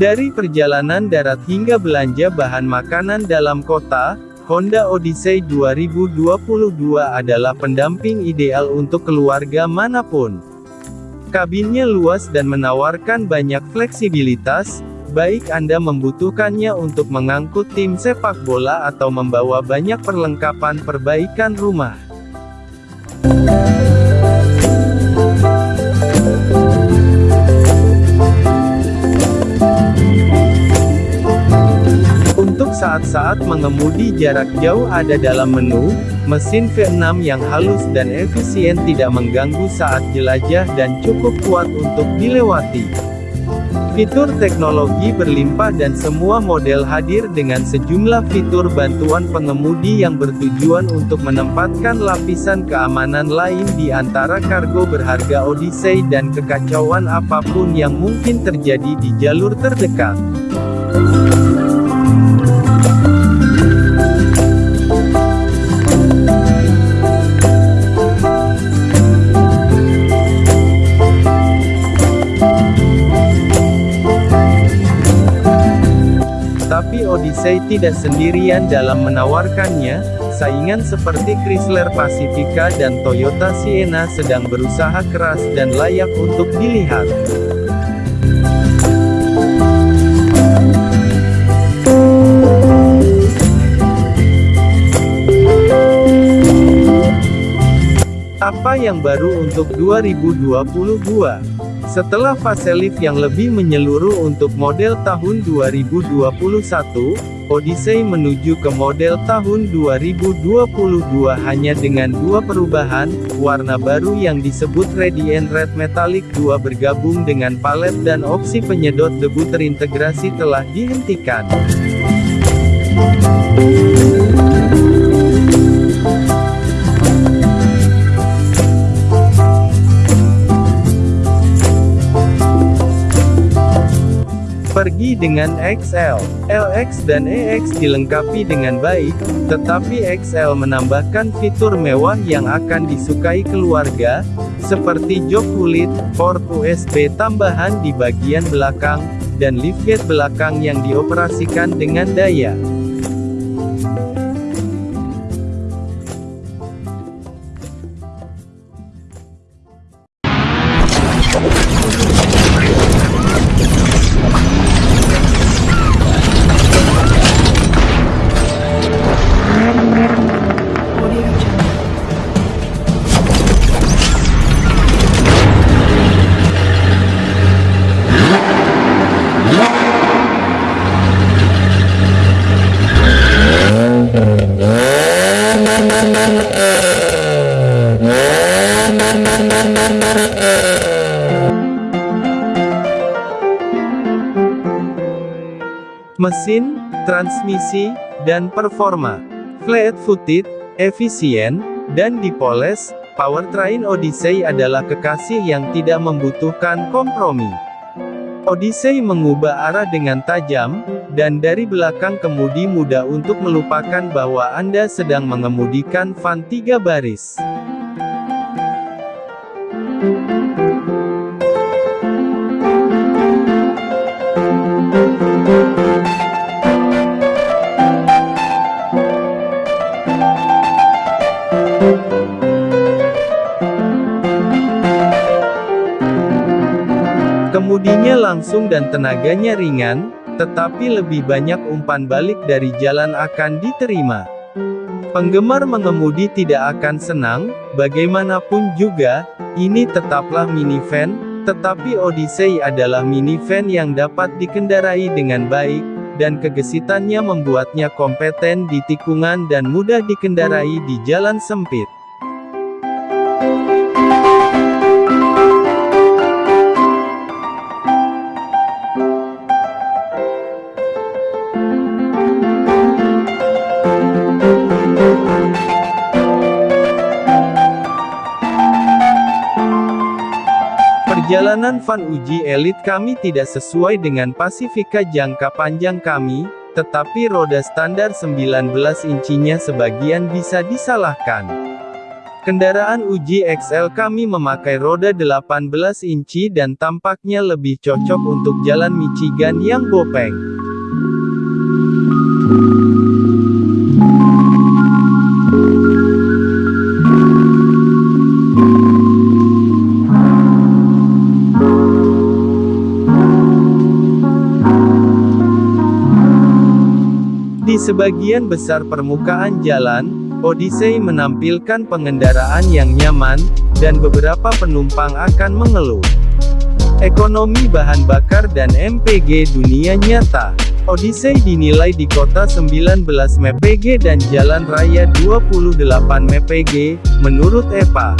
Dari perjalanan darat hingga belanja bahan makanan dalam kota, Honda Odyssey 2022 adalah pendamping ideal untuk keluarga mana pun. Kabinnya luas dan menawarkan banyak fleksibilitas, baik Anda membutuhkannya untuk mengangkut tim sepak bola atau membawa banyak perlengkapan perbaikan rumah. Saat-saat mengemudi jarak jauh ada dalam menu, mesin V6 yang halus dan efisien tidak mengganggu saat jelajah dan cukup kuat untuk dilewati. Fitur teknologi berlimpah dan semua model hadir dengan sejumlah fitur bantuan pengemudi yang bertujuan untuk menempatkan lapisan keamanan lain di antara kargo berharga Odyssey dan kekacauan apa pun yang mungkin terjadi di jalur terdekat. Tapi Odyssey tidak sendirian dalam menawarkannya, saingan seperti Chrysler Pacifica dan Toyota Sienna sedang berusaha keras dan layak untuk dilihat. Apa yang baru untuk 2022? Setelah facelift yang lebih menyeluruh untuk model tahun 2021, Odyssey menuju ke model tahun 2022 hanya dengan dua perubahan, warna baru yang disebut Radiant Red Metallic 2 bergabung dengan palet dan opsi penyedot debu terintegrasi telah dihentikan. Dengan XL, LX dan EX dilengkapi dengan baik, tetapi XL menambahkan fitur mewah yang akan disukai keluarga, seperti jok kulit, port USB tambahan di bagian belakang, dan liftgate belakang yang dioperasikan dengan daya. Transmisi, dan performa. Flat-footed, efisien, dan dipoles, powertrain Odyssey adalah kekasih yang tidak membutuhkan kompromi. Odyssey mengubah arah dengan tajam, dan dari belakang kemudi mudah untuk melupakan bahwa Anda sedang mengemudikan van tiga baris. Langsung dan tenaganya ringan, tetapi lebih banyak umpan balik dari jalan akan diterima. Penggemar mengemudi tidak akan senang, bagaimanapun juga, ini tetaplah minivan, tetapi Odyssey adalah minivan yang dapat dikendarai dengan baik, dan kegesitannya membuatnya kompeten di tikungan dan mudah dikendarai di jalan sempit. Perjalanan van uji elit kami tidak sesuai dengan Pasifika jangka panjang kami, tetapi roda standar 19 incinya sebagian bisa disalahkan. Kendaraan uji XL kami memakai roda 18 inci dan tampaknya lebih cocok untuk jalan Michigan yang bopeng. Sebagian besar permukaan jalan, Odyssey menampilkan pengendaraan yang nyaman, dan beberapa penumpang akan mengeluh. Ekonomi bahan bakar dan MPG dunia nyata. Odyssey dinilai di kota 19 mpg dan jalan raya 28 mpg, menurut EPA.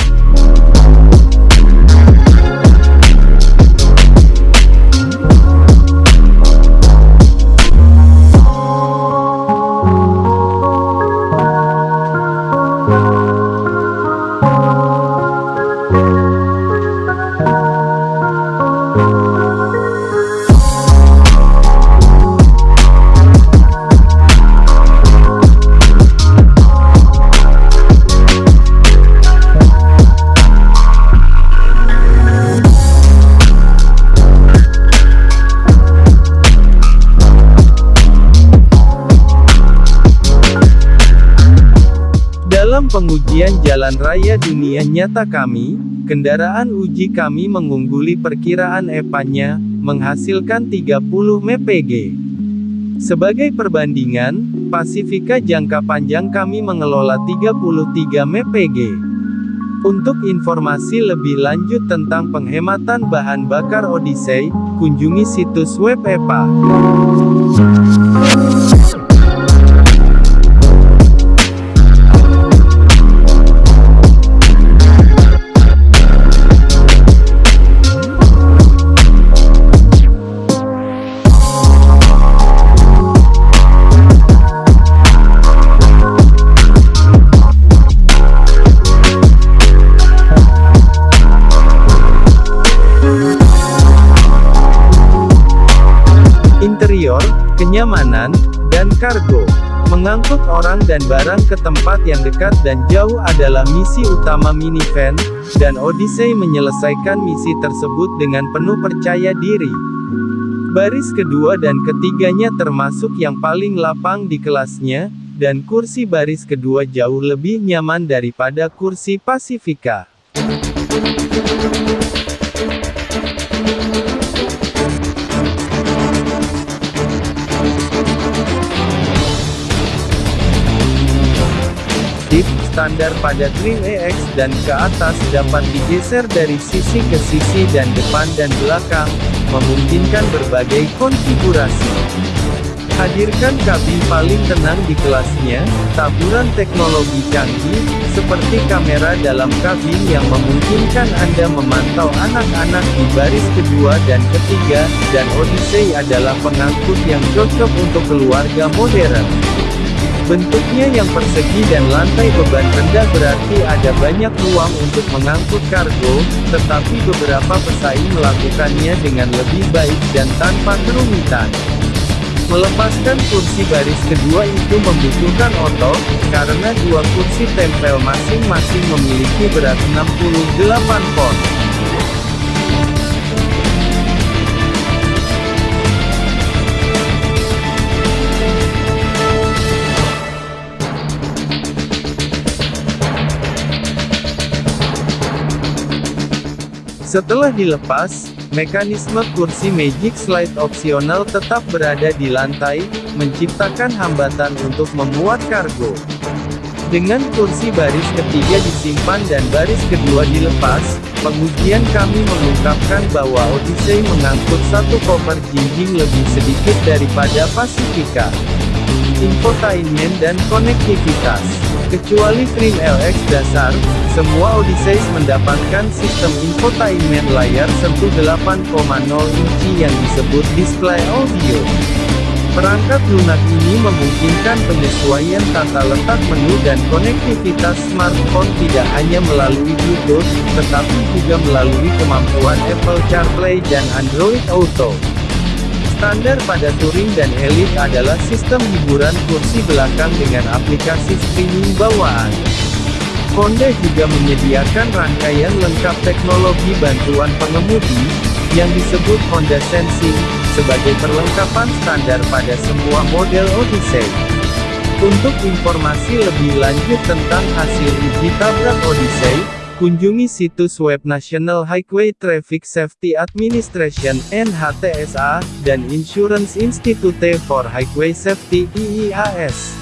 Pengujian jalan raya dunia nyata kami, kendaraan uji kami mengungguli perkiraan EPA-nya, menghasilkan 30 mpg. Sebagai perbandingan, Pasifika jangka panjang kami mengelola 33 mpg. Untuk informasi lebih lanjut tentang penghematan bahan bakar Odyssey, kunjungi situs web EPA. Kenyamanan, dan kargo. Mengangkut orang dan barang ke tempat yang dekat dan jauh adalah misi utama minivan, dan Odyssey menyelesaikan misi tersebut dengan penuh percaya diri. Baris kedua dan ketiganya termasuk yang paling lapang di kelasnya, dan kursi baris kedua jauh lebih nyaman daripada kursi Pasifika. Standar pada trim EX dan ke atas dapat digeser dari sisi ke sisi dan depan dan belakang, memungkinkan berbagai konfigurasi. Hadirkan kabin paling tenang di kelasnya, taburan teknologi canggih, seperti kamera dalam kabin yang memungkinkan Anda memantau anak-anak di baris kedua dan ketiga, dan Odyssey adalah pengangkut yang cocok untuk keluarga modern. Bentuknya yang persegi dan lantai beban rendah berarti ada banyak ruang untuk mengangkut kargo, tetapi beberapa pesaing melakukannya dengan lebih baik dan tanpa kerumitan. Melepaskan kursi baris kedua itu membutuhkan otot, karena dua kursi tempel masing-masing memiliki berat 68 pon. Setelah dilepas, mekanisme kursi Magic Slide opsional tetap berada di lantai, menciptakan hambatan untuk memuat kargo. Dengan kursi baris ketiga disimpan dan baris kedua dilepas, pengujian kami mengungkapkan bahwa Odyssey mengangkut satu koper jinjing lebih sedikit daripada Pacifica. Infotainment dan konektivitas Kecuali trim LX dasar, semua Odyssey mendapatkan sistem infotainment layar sentuh 8,0 inci yang disebut display audio. Perangkat lunak ini memungkinkan penyesuaian tata letak menu dan konektivitas smartphone tidak hanya melalui Bluetooth, tetapi juga melalui kemampuan Apple CarPlay dan Android Auto. Standar pada Touring dan Elite adalah sistem hiburan kursi belakang dengan aplikasi streaming bawaan. Honda juga menyediakan rangkaian lengkap teknologi bantuan pengemudi, yang disebut Honda Sensing, sebagai perlengkapan standar pada semua model Odyssey. Untuk informasi lebih lanjut tentang hasil uji tabrak Odyssey, kunjungi situs web National Highway Traffic Safety Administration (NHTSA) dan Insurance Institute for Highway Safety (IIHS).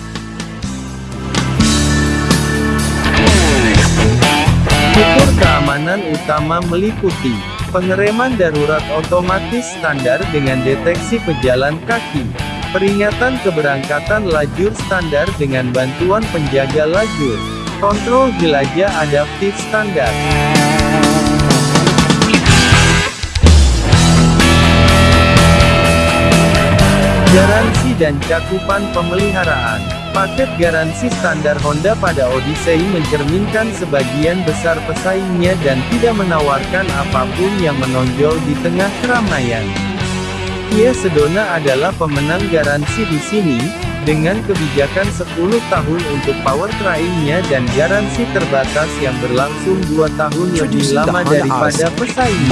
Fitur keamanan utama meliputi pengereman darurat otomatis standar dengan deteksi pejalan kaki, peringatan keberangkatan lajur standar dengan bantuan penjaga lajur, kontrol jelajah adaptif standar. Garansi dan cakupan pemeliharaan Paket garansi standar Honda pada Odyssey mencerminkan sebagian besar pesaingnya dan tidak menawarkan apa pun yang menonjol di tengah keramaian. Kia Sedona adalah pemenang garansi di sini, dengan kebijakan 10 tahun untuk powertrainnya dan garansi terbatas yang berlangsung 2 tahun lebih lama daripada pesaing.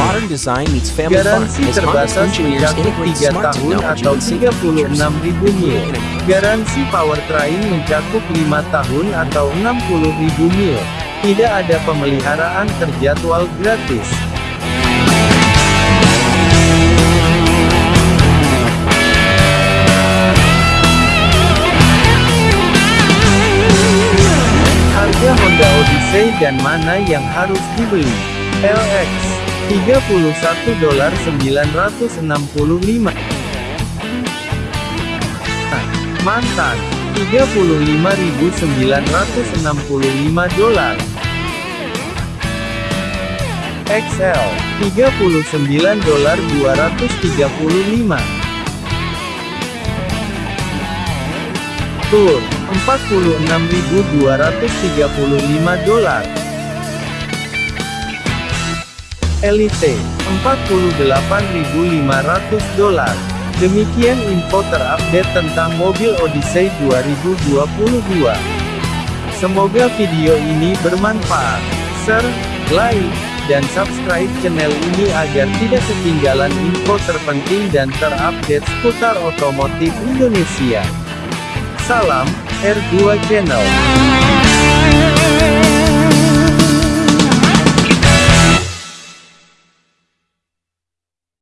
Garansi terbatas mencakup 3 tahun atau 36.000 mil. Garansi powertrain mencakup 5 tahun atau 60.000 mil. Tidak ada pemeliharaan terjadwal gratis. Odyssey dan mana yang harus dibeli? LX 31 dolar 965 Mantan 35.965 dolar. XL 39 dolar 235 Tour 46.235 dolar. Elite 48.500 dolar. Demikian info terupdate tentang mobil Odyssey 2022. Semoga video ini bermanfaat. Share, like, dan subscribe channel ini agar tidak ketinggalan info terpenting dan terupdate seputar otomotif Indonesia. Salam, R2 Channel.